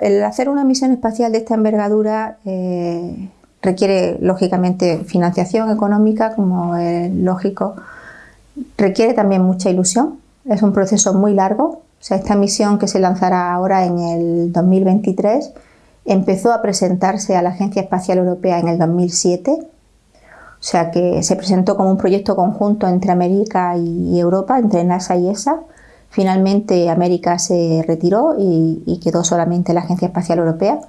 El hacer una misión espacial de esta envergadura eh, requiere, lógicamente, financiación económica, como es lógico. Requiere también mucha ilusión. Es un proceso muy largo. O sea, esta misión que se lanzará ahora en el 2023 empezó a presentarse a la Agencia Espacial Europea en el 2007. O sea que se presentó como un proyecto conjunto entre América y Europa, entre NASA y ESA. Finalmente América se retiró y, quedó solamente la Agencia Espacial Europea.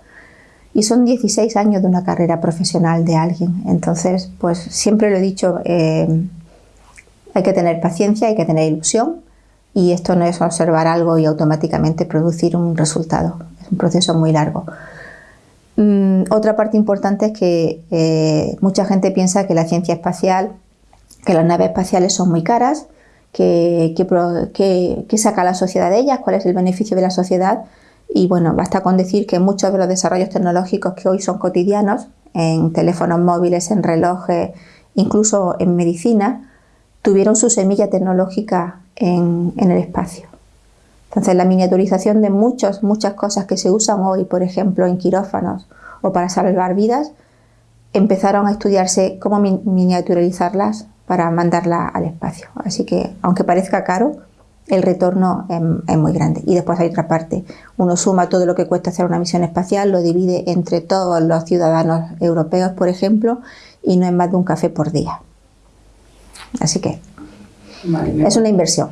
Y son 16 años de una carrera profesional de alguien. Entonces, pues siempre lo he dicho, eh, hay que tener paciencia, hay que tener ilusión y esto no es observar algo y automáticamente producir un resultado. Es un proceso muy largo. Mm, otra parte importante es que eh, mucha gente piensa que la ciencia espacial, que las naves espaciales son muy caras qué, saca la sociedad de ellas, cuál es el beneficio de la sociedad. Y bueno, basta con decir que muchos de los desarrollos tecnológicos que hoy son cotidianos, en teléfonos móviles, en relojes, incluso en medicina, tuvieron su semilla tecnológica en, en el espacio. Entonces la miniaturización de muchas, muchas cosas que se usan hoy, por ejemplo, en quirófanos o para salvar vidas, empezaron a estudiarse cómo miniaturizarlas para mandarla al espacio. Así que, aunque parezca caro, el retorno es, muy grande. Y después hay otra parte. Uno suma todo lo que cuesta hacer una misión espacial, lo divide entre todos los ciudadanos europeos, por ejemplo, y no es más de un café por día. Así que es una inversión.